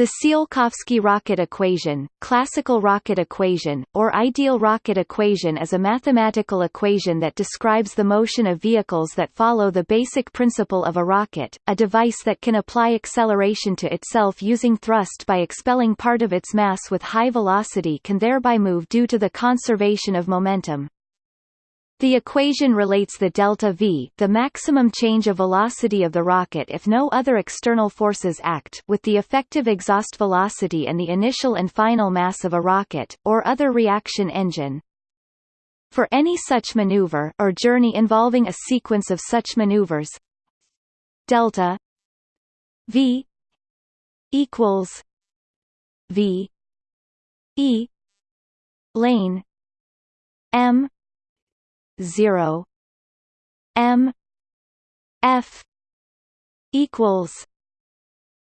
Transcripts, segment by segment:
The Tsiolkovsky rocket equation, classical rocket equation, or ideal rocket equation is a mathematical equation that describes the motion of vehicles that follow the basic principle of a rocket, a device that can apply acceleration to itself using thrust by expelling part of its mass with high velocity can thereby move due to the conservation of momentum. The equation relates the delta v the maximum change of velocity of the rocket if no other external forces act with the effective exhaust velocity and the initial and final mass of a rocket, or other reaction engine. For any such maneuver or journey involving a sequence of such maneuvers delta v equals v e lane m 0 M. F. equals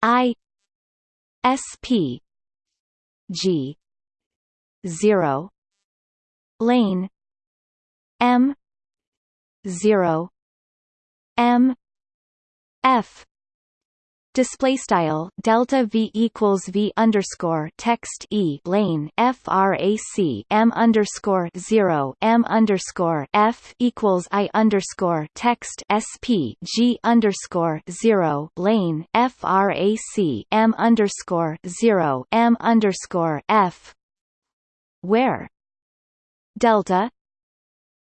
I. S. P. G. zero. Lane. M. zero. M. F display style delta v equals v underscore text e lane frac m underscore zero m underscore f equals i underscore text sp g underscore zero lane frac m underscore zero m underscore f. Where? Delta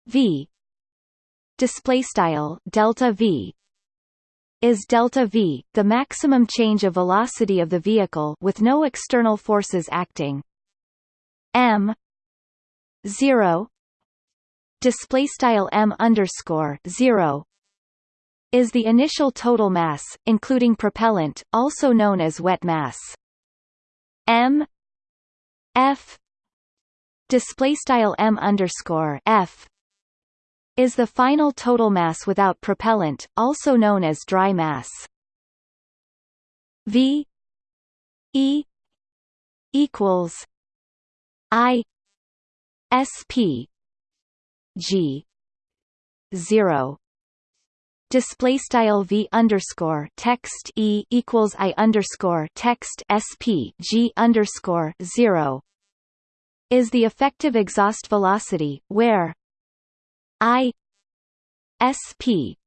v. Display style delta v is delta v, the maximum change of velocity of the vehicle with no external forces acting. m 0 display style m underscore 0 is the initial total mass, including propellant, also known as wet mass. m f display style m underscore f is the final total mass without propellant, also known as dry mass. V E equals I S P G zero display style v underscore text e equals i underscore text sp g underscore zero is the effective exhaust velocity, where I SP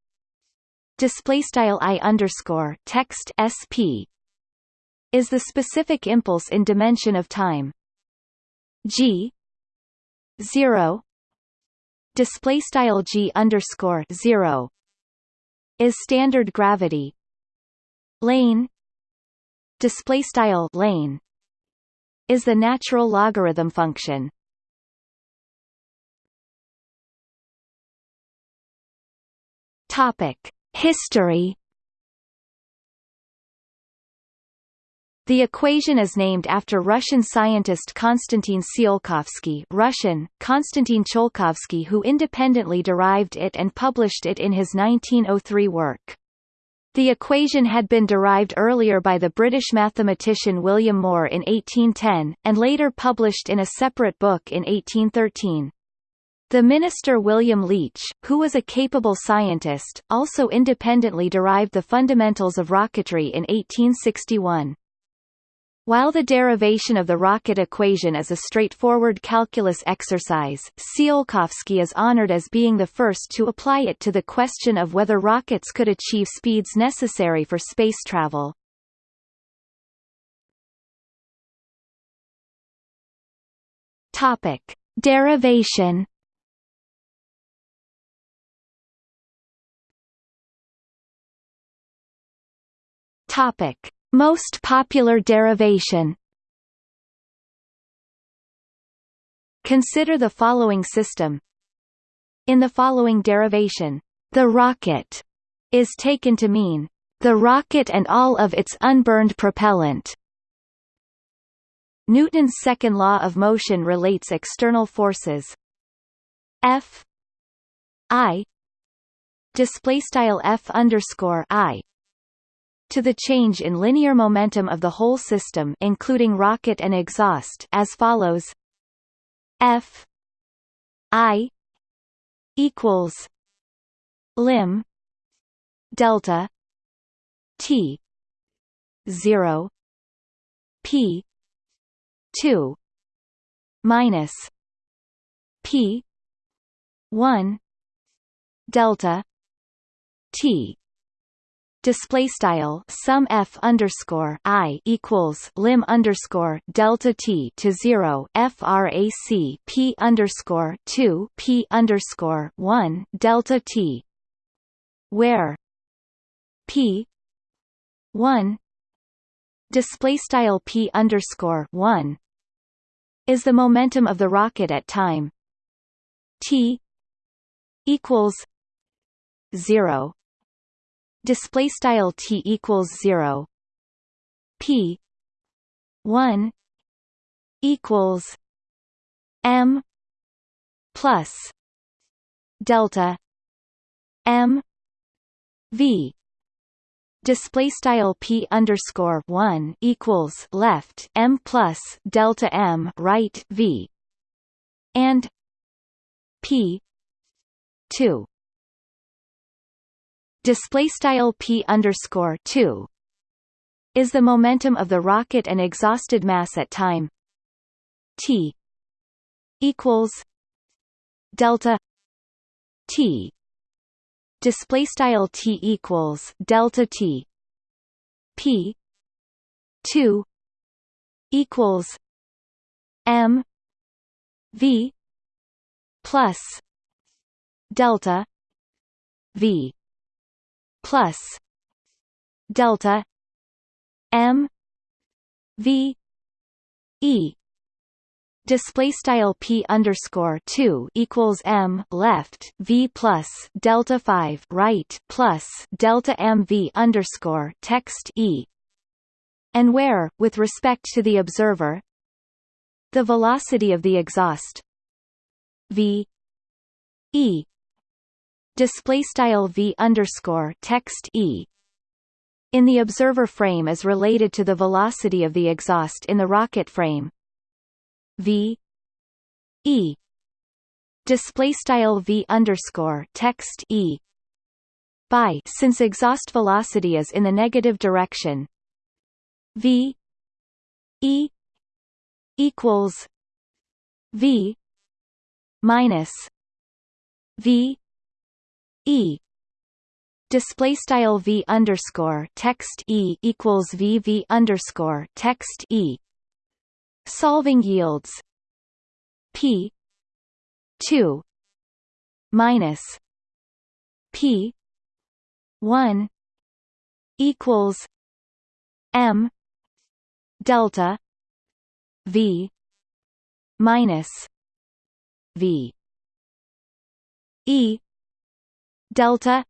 display style I underscore text SP is the specific impulse in dimension of time. G zero display style G underscore zero is standard gravity. Lane display style lane is the natural logarithm function History. The equation is named after Russian scientist Konstantin Tsiolkovsky Russian, Konstantin Tsiolkovsky who independently derived it and published it in his 1903 work. The equation had been derived earlier by the British mathematician William Moore in 1810, and later published in a separate book in 1813. The minister William Leitch, who was a capable scientist, also independently derived the fundamentals of rocketry in 1861. While the derivation of the rocket equation is a straightforward calculus exercise, Tsiolkovsky is honored as being the first to apply it to the question of whether rockets could achieve speeds necessary for space travel. Topic: Derivation Topic: Most popular derivation. Consider the following system. In the following derivation, the rocket is taken to mean the rocket and all of its unburned propellant. Newton's second law of motion relates external forces F I display style F underscore I to the change in linear momentum of the whole system including rocket and exhaust as follows. F I equals lim delta T zero p 2 minus p 1 delta t display style sum f underscore i equals lim underscore delta t to zero frac p underscore two p underscore one delta t, where p one display style p underscore one is the momentum of the rocket at time t equals zero display style t equals 0 p 1 equals m plus delta m v. Display style p underscore 1 equals left m plus delta m right v. And p 2 display style p underscore 2 is the momentum of the rocket and exhausted mass at time. T equals delta t. Display style t equals delta t. P 2 equals m v plus delta v plus delta m v e. Display style p underscore 2 equals m left v plus delta 5 right plus delta m v underscore text e. And where with respect to the observer the velocity of the exhaust v e display style v underscore text e in the observer frame is related to the velocity of the exhaust in the rocket frame. V e display style v underscore text e by since exhaust velocity is in the negative direction. V e equals v minus v e. Display style v underscore text e equals v v underscore text e. Solving yields. P. 2 minus p 1 equals m delta v minus v e delta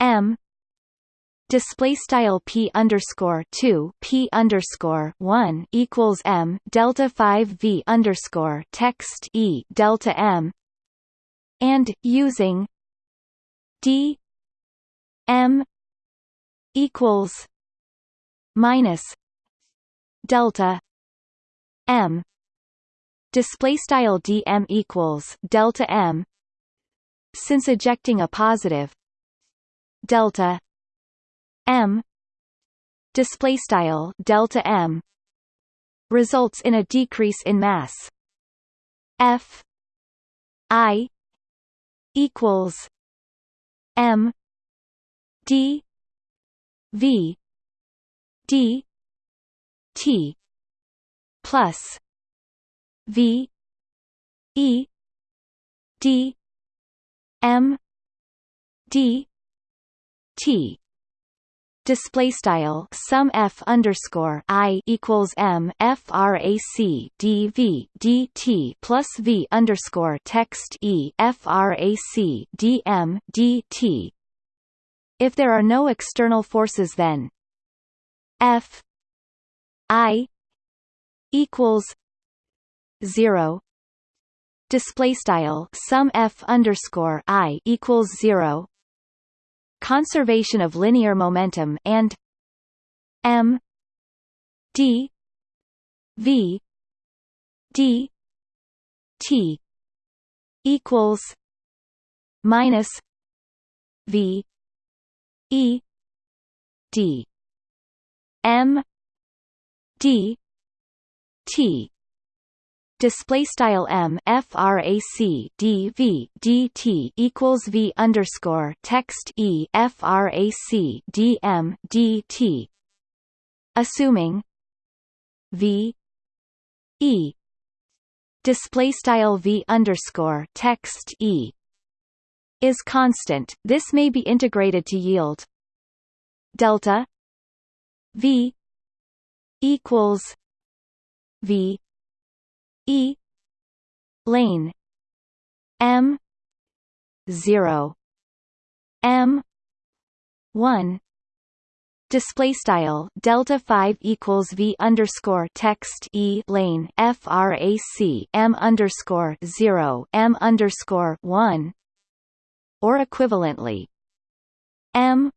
m display style p underscore 2 p underscore 1 equals m delta 5 v underscore text e delta m and using d m equals minus delta m display style dm equals delta m since ejecting a positive. Delta m. Display style delta m. Results in a decrease in mass. F. I. Equals m. D. V. D. T. Plus v. E. D M D T display style sum f underscore i equals m frac dv dt plus v underscore text e frac dm dt. If there are no external forces, then f i equals zero display style sum f underscore i equals zero. Conservation of linear momentum and m d v d t equals minus v e d m d t display style m frac d v dt equals v underscore text e frac d m dt assuming v e display style v underscore text e is constant this may be integrated to yield delta v equals v e. Lane. M. 0 m. 1 display style delta 5 equals v underscore text e lane frac m underscore 0 m underscore 1 or equivalently m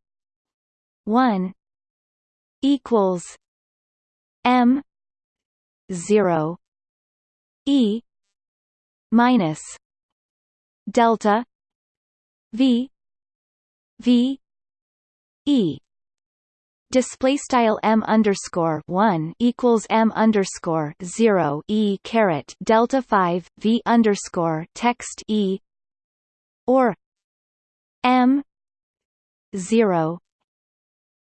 1 equals m 0 e minus delta v v e. Display style m underscore one equals m underscore zero e caret delta five v underscore text e. Or m zero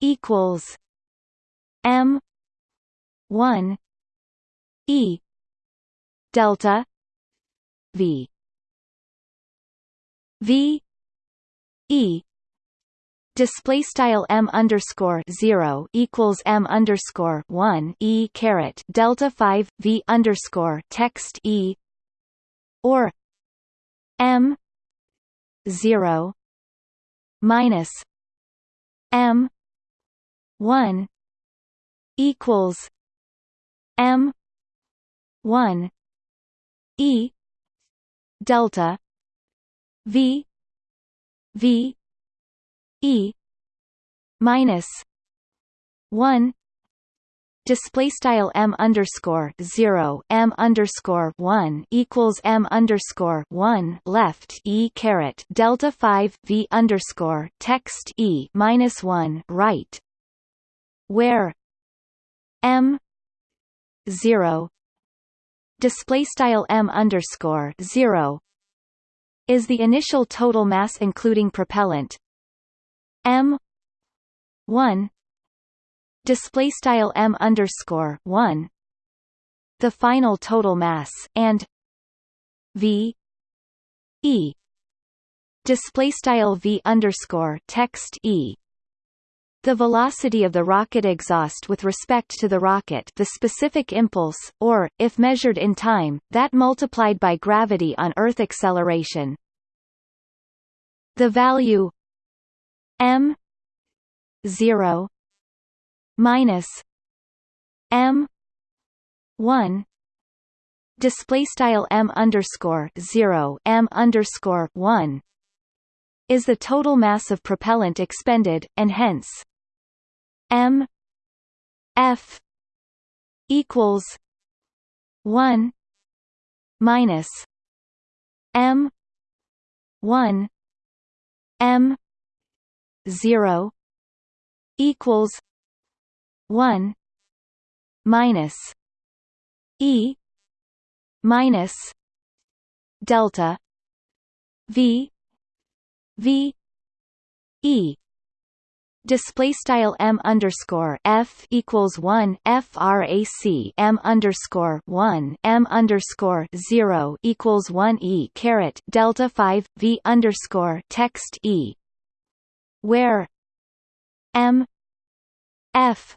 equals m one e delta v v e display style m underscore zero equals m underscore one e caret delta five v underscore text e or m zero minus m one equals m one e delta v v e minus one display style m underscore zero m underscore one equals m underscore one left e caret delta five v underscore text e minus one right, where m zero display style m underscore zero is the initial total mass including propellant. M 1 display style m underscore 1 the final total mass and v e display style v underscore text e the velocity of the rocket exhaust with respect to the rocket the specific impulse, or, if measured in time, that multiplied by gravity on Earth acceleration. The value m 0 minus m 1 display style m underscore 0 m underscore 1 is the total mass of propellant expended and hence m f equals 1 minus m 1 m 0 equals 1 minus e minus delta v v e display style m underscore f equals one frac m underscore one m underscore zero equals one e caret delta five v underscore text e where m f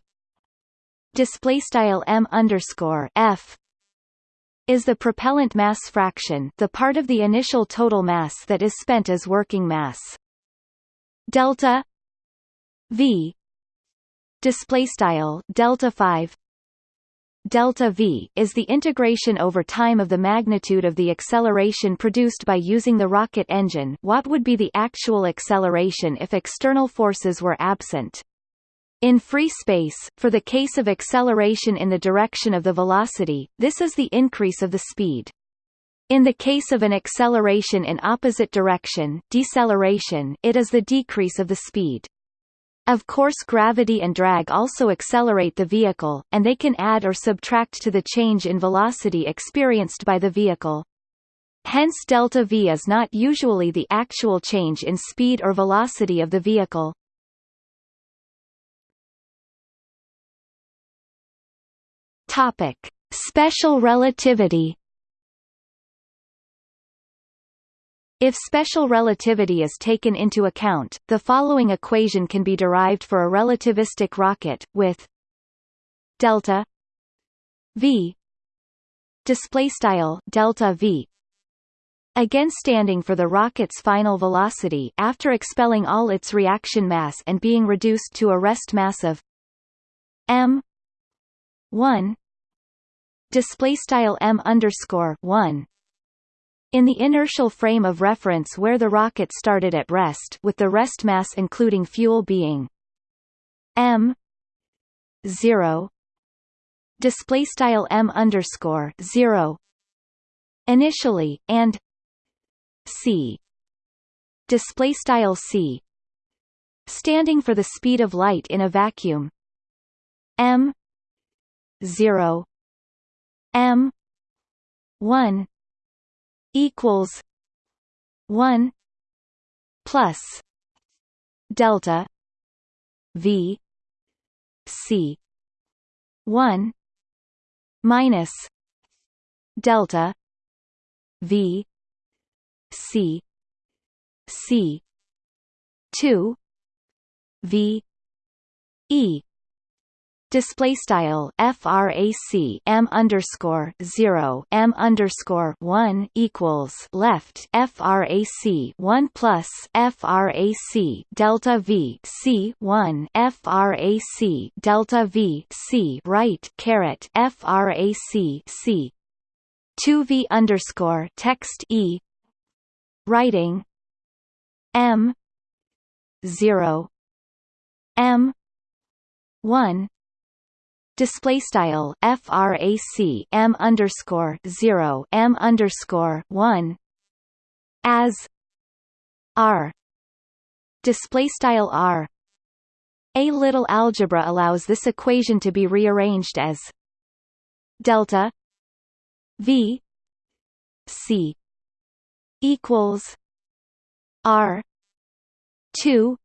display style m underscore f is the propellant mass fraction the part of the initial total mass that is spent as working mass. Delta v display style delta 5 delta v is the integration over time of the magnitude of the acceleration produced by using the rocket engine what would be the actual acceleration if external forces were absent. In free space, for the case of acceleration in the direction of the velocity, this is the increase of the speed. In the case of an acceleration in opposite direction deceleration, it is the decrease of the speed. Of course gravity and drag also accelerate the vehicle, and they can add or subtract to the change in velocity experienced by the vehicle. Hence delta v is not usually the actual change in speed or velocity of the vehicle. Topic: Special relativity. If special relativity is taken into account, the following equation can be derived for a relativistic rocket with delta v display style delta v again standing for the rocket's final velocity after expelling all its reaction mass and being reduced to a rest mass of m 1 display style m underscore 1 in the inertial frame of reference where the rocket started at rest with the rest mass including fuel being m 0 display style m underscore 0 initially and c display style c standing for the speed of light in a vacuum m 0 m 1 equals 1 plus delta v c 1 minus delta v C C two V E display style frac m underscore 0 m underscore 1 equals left frac 1 plus frac delta v c 1 frac delta v c right caret frac c 2 v underscore text e. Writing. M. 0 m. 1 display style frac m underscore 0 m underscore 1 as r. Display style r. A little algebra allows this equation to be rearranged as delta v c equals R two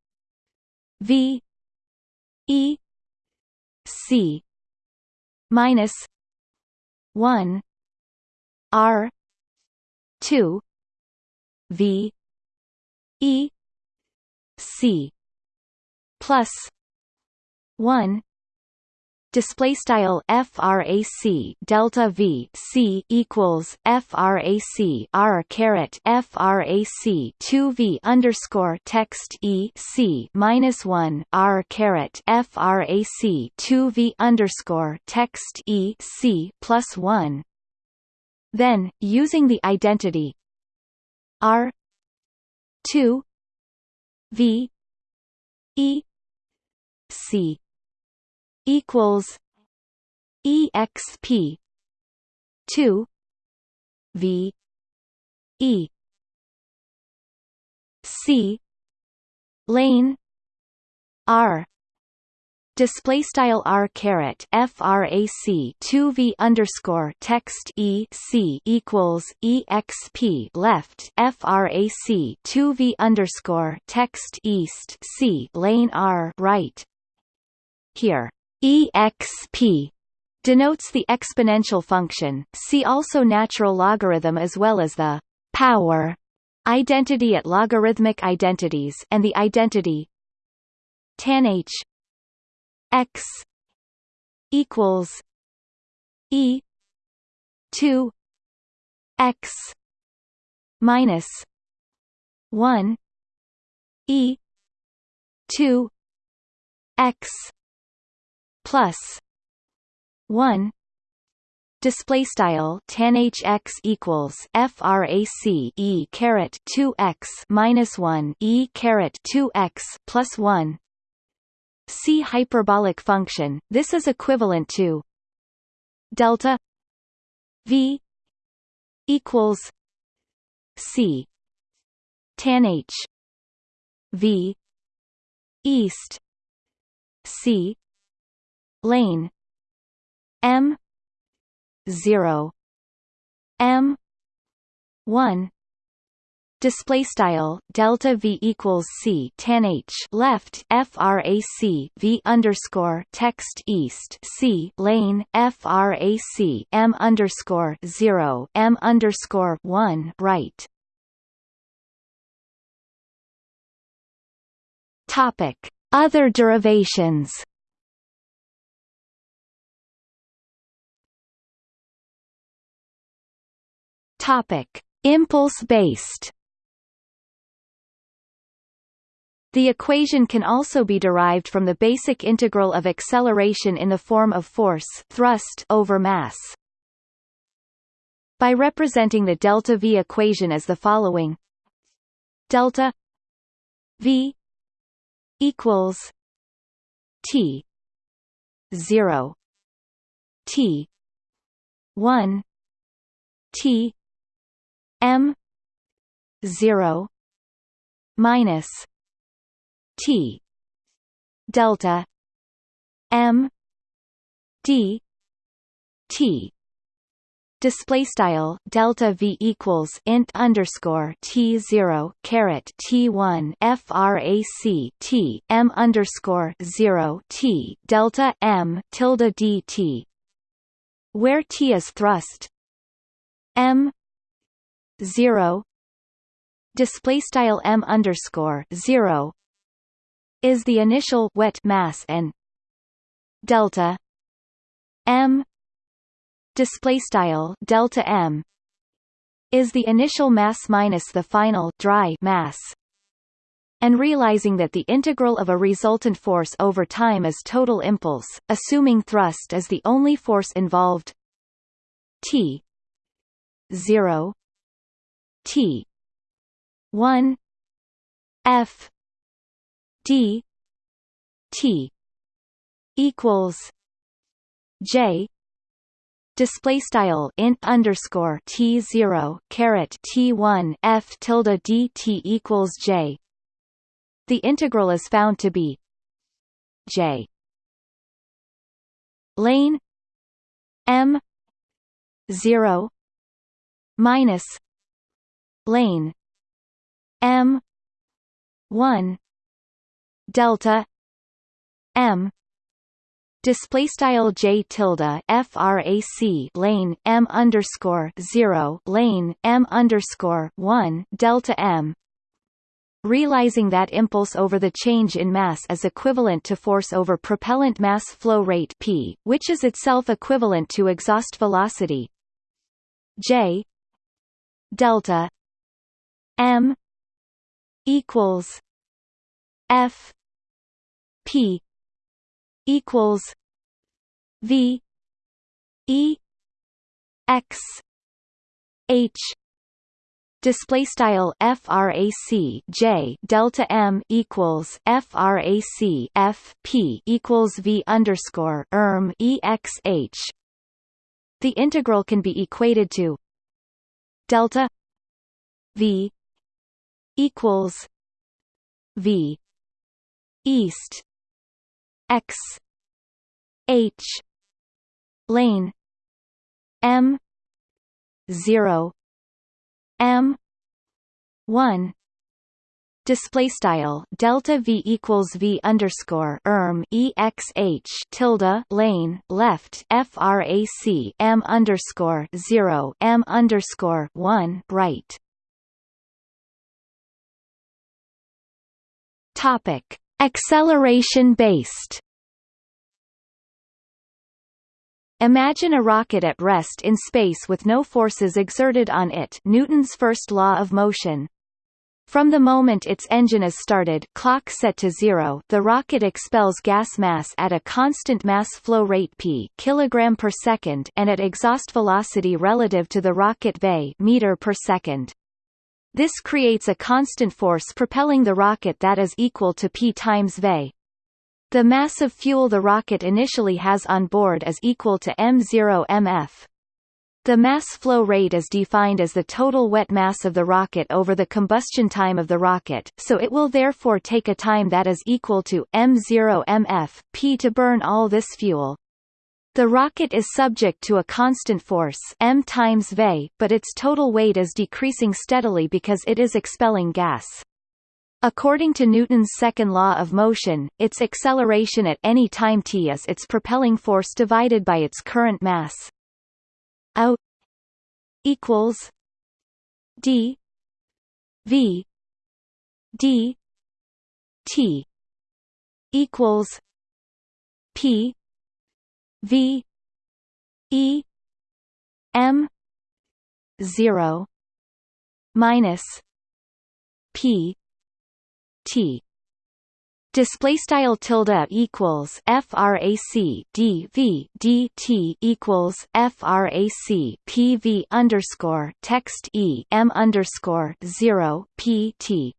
V E C minus one R two V E C plus one display style frac delta v c equals frac r caret frac 2 v underscore text e c minus 1 r caret frac 2 v underscore text e c plus 1 then using the identity r 2 v e c equals exp 2 v e c lane r display style r caret frac 2 v underscore text e c equals exp left frac 2 v underscore text east c lane r right here exp denotes the exponential function. See also natural logarithm as well as the power identity at logarithmic identities and the identity tan h x equals e 2 x minus 1 e 2 x plus 1 display style tan hx equals frac e caret 2 x minus 1 e caret 2 x plus 1 see hyperbolic function. This is equivalent to delta v equals c tan h v east c lane. M. 0 m. 1 display style delta v equals c tan h left frac v underscore text east c lane frac m underscore 0 m underscore 1 right. Topic. Other derivations topic. Impulse based. The equation can also be derived from the basic integral of acceleration in the form of force thrust over mass. By representing the delta V equation as the following. Delta V equals T 0 T 1 T M 0 minus T delta M D T. Display style delta v equals int underscore t zero caret t one frac t m underscore zero t delta m tilde dt, where t is thrust. M zero. Display style m underscore zero is the initial wet mass and delta m. Display style delta m is the initial mass minus the final dry mass. And realizing that the integral of a resultant force over time is total impulse assuming thrust is the only force involved t 0 t. 1 f. D. T. equals j. Display style int underscore t zero caret t one f tilde dt equals j. The integral is found to be j. Lane m zero minus lane m. one. Delta. M. Display style j tilde frac lane m underscore 0 lane m underscore 1 delta m. Realizing that impulse over the change in mass is equivalent to force over propellant mass flow rate p which is itself equivalent to exhaust velocity. J. Delta m equals f P equals V E X H display style frac j delta m equals frac f p equals v underscore erm exh. The integral can be equated to delta v equals v east x h lane m 0 m 1 display style delta v equals v underscore erm exh tilde lane left frac m underscore 0 m underscore 1 right topic Acceleration-based Imagine a rocket at rest in space with no forces exerted on it Newton's first law of motion. From the moment its engine is started clock set to zero the rocket expels gas mass at a constant mass flow rate p kilogram per second and at exhaust velocity relative to the rocket bay meter per second. This creates a constant force propelling the rocket that is equal to p times v. The mass of fuel the rocket initially has on board is equal to m0 mf. The mass flow rate is defined as the total wet mass of the rocket over the combustion time of the rocket, so it will therefore take a time that is equal to m0 mf, p to burn all this fuel. The rocket is subject to a constant force m times v, but its total weight is decreasing steadily because it is expelling gas. According to Newton's second law of motion, its acceleration at any time t is its propelling force divided by its current mass. A equals d v d t equals p V E M zero minus P T. Display style tilde equals frac d v d t equals frac p v underscore text e m underscore zero p t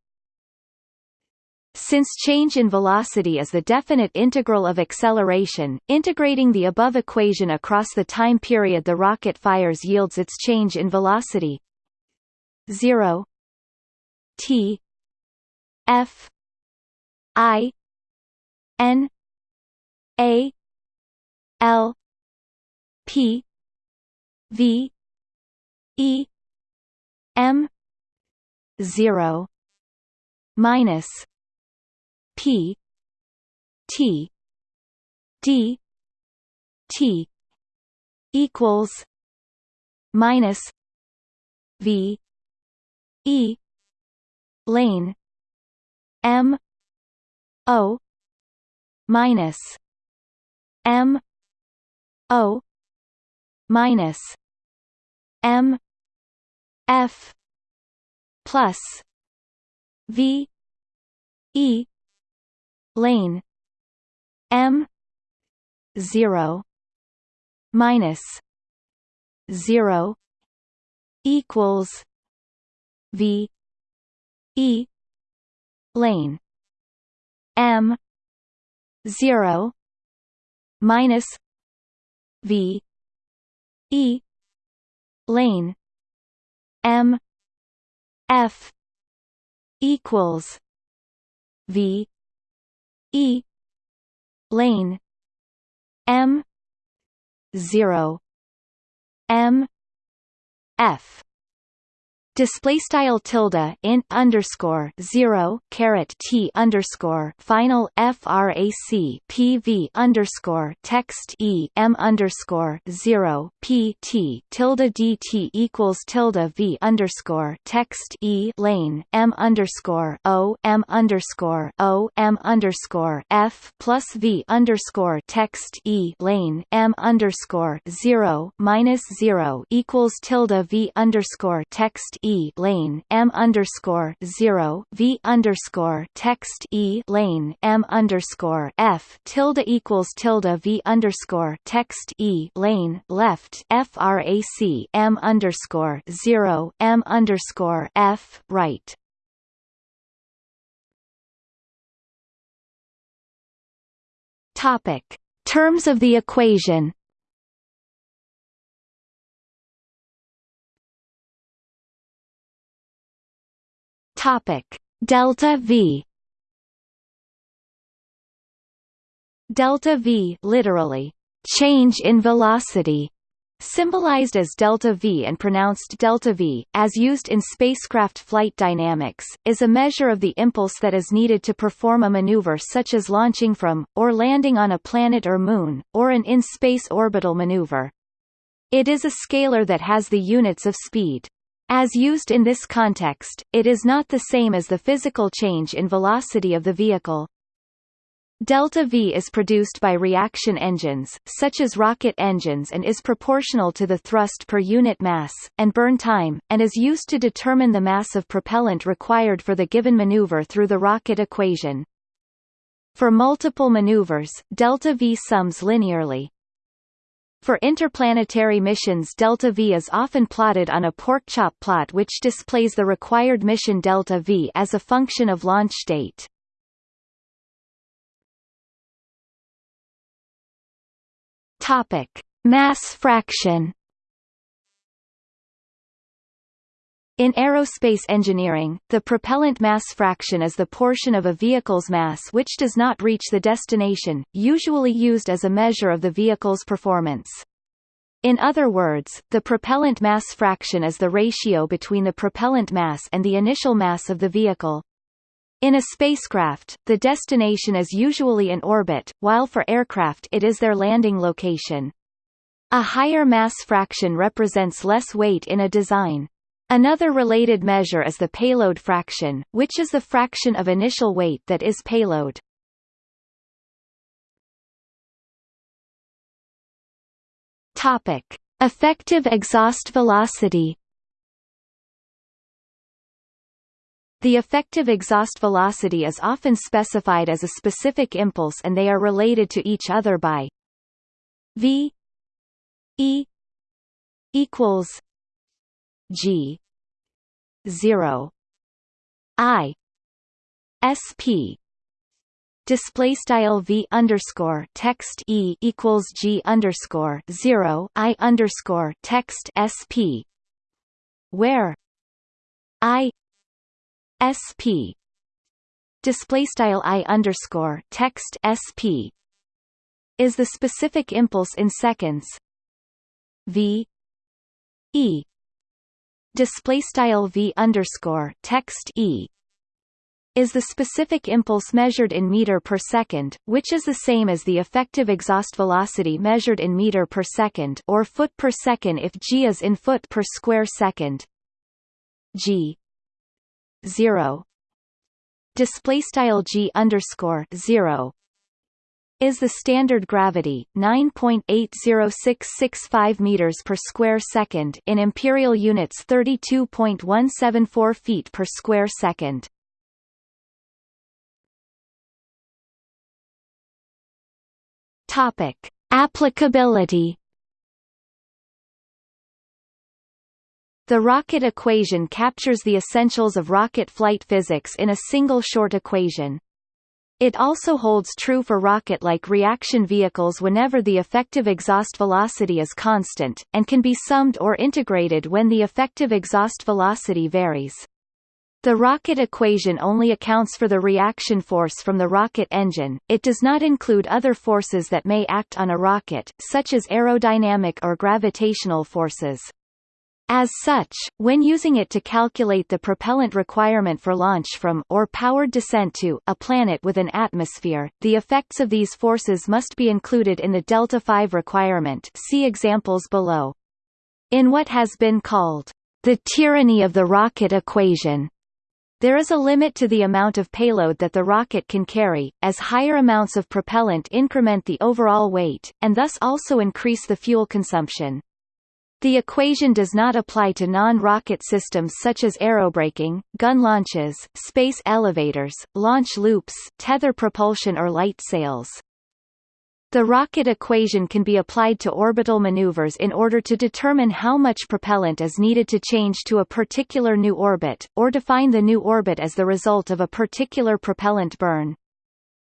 since change in velocity is the definite integral of acceleration, integrating the above equation across the time period the rocket fires yields its change in velocity. 0 t. F. I. N. A. L. P. V. E. M. 0 minus P T D T equals minus V E lane M O minus M O minus M F plus V E lane. M. 0 minus 0 equals v e lane. M. 0 minus v e lane. M. F equals v E. Lane. M. zero. M. F display style tilde int underscore zero caret t underscore final frac pv underscore text e m underscore zero p t tilde dt equals tilde v underscore text e lane m underscore o m underscore o m underscore f plus v underscore text e lane m underscore zero minus zero equals tilde v underscore text e e lane m underscore zero v underscore text e lane m underscore f tilde equals tilde v underscore text e lane left frac m underscore zero m underscore f right. Topic: Terms of the equation. Topic Delta V Delta V literally change in velocity symbolized as delta V and pronounced delta V, as used in spacecraft flight dynamics, is a measure of the impulse that is needed to perform a maneuver such as launching from, or landing on a planet or moon, or an in-space orbital maneuver. It is a scalar that has the units of speed. As used in this context, it is not the same as the physical change in velocity of the vehicle. Delta V is produced by reaction engines, such as rocket engines and is proportional to the thrust per unit mass, and burn time, and is used to determine the mass of propellant required for the given maneuver through the rocket equation. For multiple maneuvers, delta V sums linearly. For interplanetary missions delta V is often plotted on a porkchop plot which displays the required mission delta V as a function of launch date. Topic: Mass fraction In aerospace engineering, the propellant mass fraction is the portion of a vehicle's mass which does not reach the destination, usually used as a measure of the vehicle's performance. In other words, the propellant mass fraction is the ratio between the propellant mass and the initial mass of the vehicle. In a spacecraft, the destination is usually in orbit, while for aircraft it is their landing location. A higher mass fraction represents less weight in a design. Another related measure is the payload fraction, which is the fraction of initial weight that is payload. Topic: Effective exhaust velocity. The effective exhaust velocity is often specified as a specific impulse and they are related to each other by v e equals g. 0 i. Sp display style v underscore text e equals g underscore 0 i underscore text sp where? I. Sp display style i underscore text sp is the specific impulse in seconds? V. E display style v underscore text e is the specific impulse measured in meter per second, which is the same as the effective exhaust velocity measured in meter per second or foot per second if g is in foot per square second. g 0 display style g underscore 0 is the standard gravity 9.80665 meters per square second in imperial units 32.174 feet per square second topic applicability The rocket equation captures the essentials of rocket flight physics in a single short equation. It also holds true for rocket-like reaction vehicles whenever the effective exhaust velocity is constant, and can be summed or integrated when the effective exhaust velocity varies. The rocket equation only accounts for the reaction force from the rocket engine, it does not include other forces that may act on a rocket, such as aerodynamic or gravitational forces. As such, when using it to calculate the propellant requirement for launch from or powered descent to a planet with an atmosphere, the effects of these forces must be included in the delta V requirement see examples below. In what has been called the tyranny of the rocket equation, there is a limit to the amount of payload that the rocket can carry, as higher amounts of propellant increment the overall weight, and thus also increase the fuel consumption. The equation does not apply to non-rocket systems such as aerobraking, gun launches, space elevators, launch loops, tether propulsion or light sails. The rocket equation can be applied to orbital maneuvers in order to determine how much propellant is needed to change to a particular new orbit, or define the new orbit as the result of a particular propellant burn.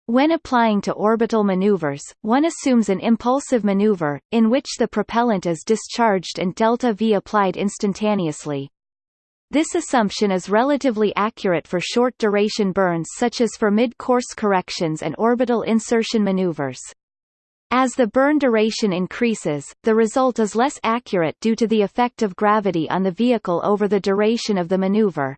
When applying to orbital maneuvers, one assumes an impulsive maneuver, in which the propellant is discharged and delta V applied instantaneously. This assumption is relatively accurate for short-duration burns such as for mid-course corrections and orbital insertion maneuvers. As the burn duration increases, the result is less accurate due to the effect of gravity on the vehicle over the duration of the maneuver.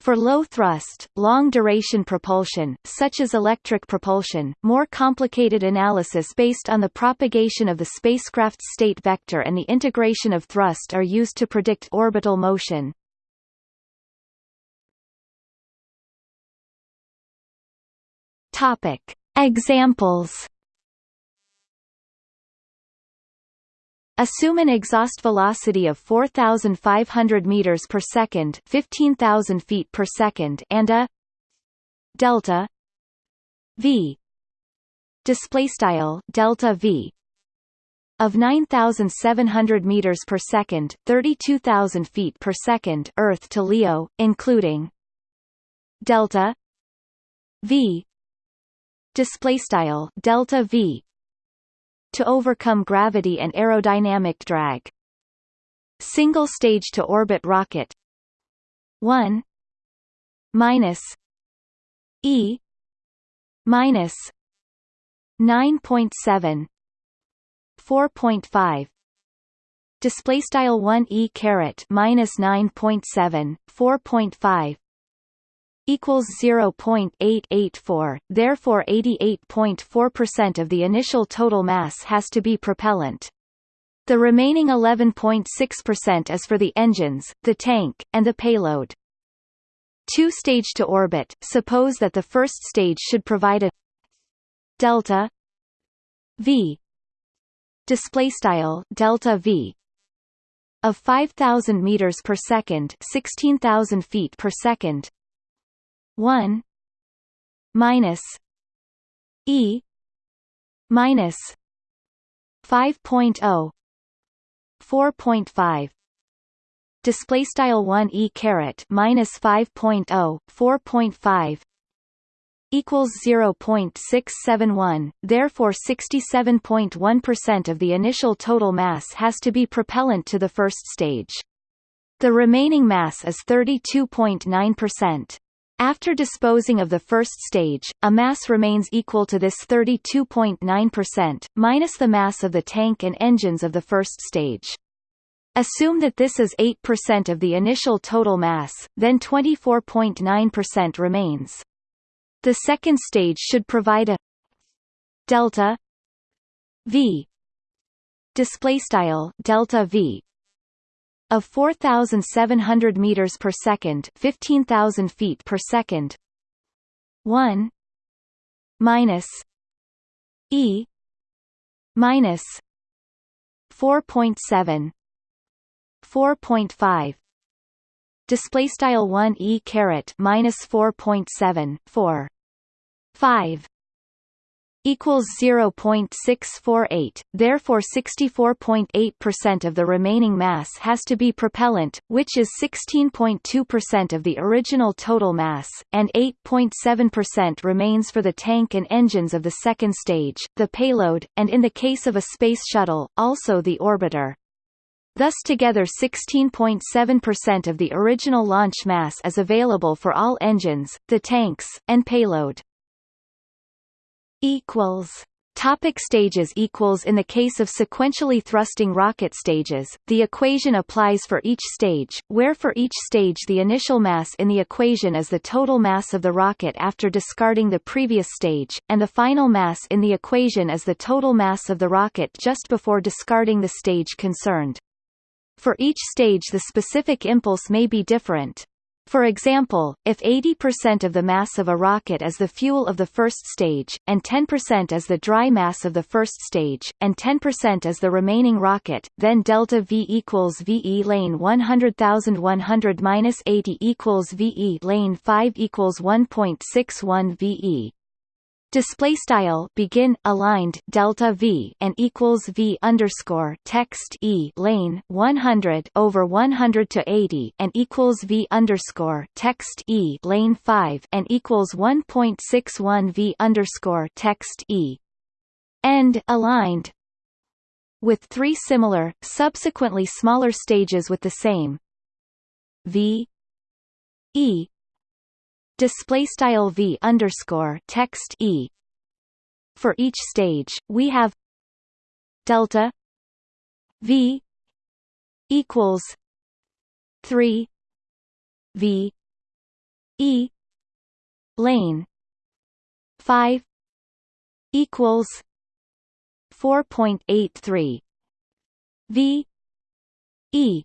For low-thrust, long-duration propulsion, such as electric propulsion, more complicated analysis based on the propagation of the spacecraft's state vector and the integration of thrust are used to predict orbital motion. Examples Assume an exhaust velocity of 4,500 meters per second, 15,000 feet per second, and a delta v. Display style delta v. Of 9,700 meters per second, 32,000 feet per second, Earth to LEO, including delta v. Display style delta v to overcome gravity and aerodynamic drag. Single-stage to orbit rocket. 1 minus. E. Minus. 9.7 4.5 display style 1 e caret minus 9.7 4.5 equals 0.884 therefore 88.4% of the initial total mass has to be propellant. The remaining 11.6% is for the engines the tank and the payload. Two stage to orbit. Suppose that the first stage should provide a delta v display style delta v of 5000 meters per second 16000 feet per second 1 minus e minus 5.0 4.5 display style 1 e caret minus 5.0 4.5 equals 0.671 therefore 67.1% of the initial total mass has to be propellant to the first stage. The remaining mass is 32.9% after disposing of the first stage, a mass remains equal to this 32.9%, minus the mass of the tank and engines of the first stage. Assume that this is 8% of the initial total mass, then 24.9% remains. The second stage should provide a delta v display style delta v of 4700 meters per second 15000 feet per second. 1 minus e minus 4.7 4.5 display style 1 e caret minus 4.7 4 5 equals 0.648 therefore 64.8% of the remaining mass has to be propellant which is 16.2% of the original total mass and 8.7% remains for the tank and engines of the second stage the payload and in the case of a space shuttle also the orbiter Thus together 16.7% of the original launch mass is available for all engines, the tanks, and payload. Equals Topic stages equals In the case of sequentially thrusting rocket stages, the equation applies for each stage, where for each stage the initial mass in the equation is the total mass of the rocket after discarding the previous stage, and the final mass in the equation is the total mass of the rocket just before discarding the stage concerned. For each stage the specific impulse may be different. For example, if 80% of the mass of a rocket is the fuel of the first stage, and 10% is the dry mass of the first stage, and 10% is the remaining rocket, then delta V equals VE lane 100,100 minus 80 equals VE lane 5 equals 1.61 VE display style begin aligned delta v and equals v underscore text e lane 100 over 100 to 80 and equals v underscore text e lane 5 and equals 1.61 v underscore text e. End aligned. With three similar subsequently smaller stages with the same v e display style v underscore text e. For each stage, we have delta v equals three v e lane five equals four point eight three v e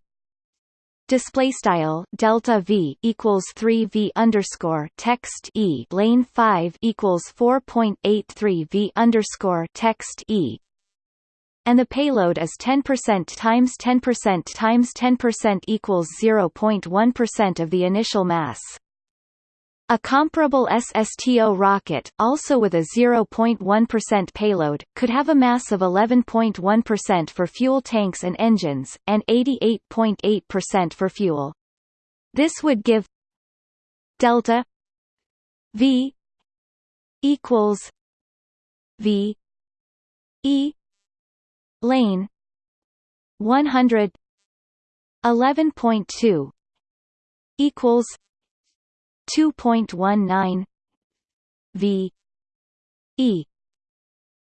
display style delta v equals 3 v underscore text e. Lane 5 equals 4.83 v underscore text e. And the payload is 10% times 10% times 10% equals 0.1% of the initial mass a comparable SSTO rocket, also with a 0.1% payload, could have a mass of 11.1% for fuel tanks and engines, and 88.8% for fuel. This would give delta V equals V E lane 100 11.2 equals 2.19 v e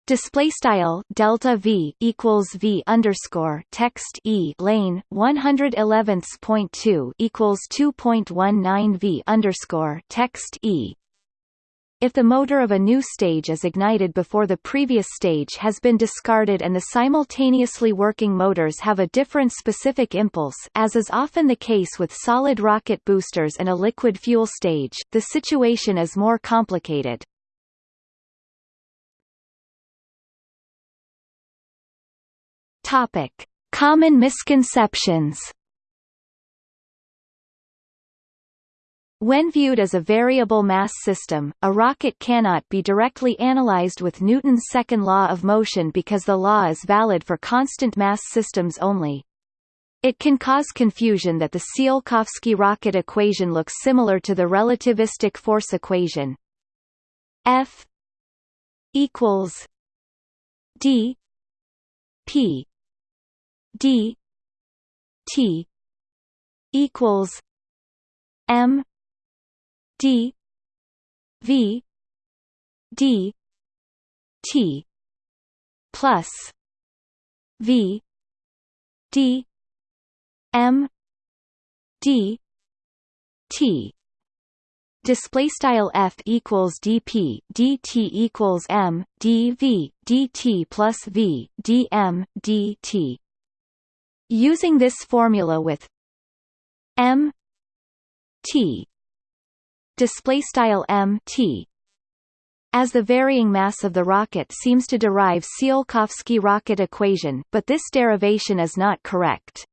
Display style delta v equals v underscore text e lane 111.2 equals 2.19 v underscore text e. If the motor of a new stage is ignited before the previous stage has been discarded and the simultaneously working motors have a different specific impulse as is often the case with solid rocket boosters and a liquid fuel stage, the situation is more complicated. Topic: Common misconceptions. When viewed as a variable mass system, a rocket cannot be directly analyzed with Newton's second law of motion because the law is valid for constant mass systems only. It can cause confusion that the Tsiolkovsky rocket equation looks similar to the relativistic force equation. F equals d p d t equals m d v d t plus v d m d t. Display style f equals dp dt equals m dv dt plus v dm dt Using this formula with m t display style m t as the varying mass of the rocket seems to derive Tsiolkovsky rocket equation, but this derivation is not correct.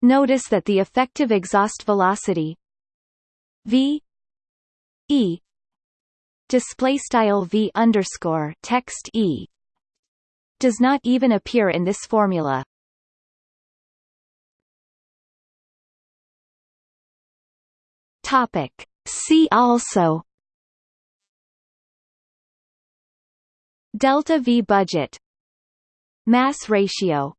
Notice that the effective exhaust velocity v e display style v underscore text e does not even appear in this formula. Topic. See also. Delta V budget. Mass ratio.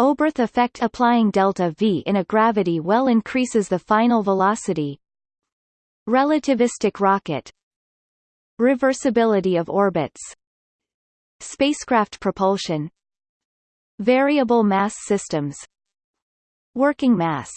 Oberth effect Applying delta V in a gravity well increases the final velocity. Relativistic rocket. Reversibility of orbits. Spacecraft propulsion. Variable mass systems. Working mass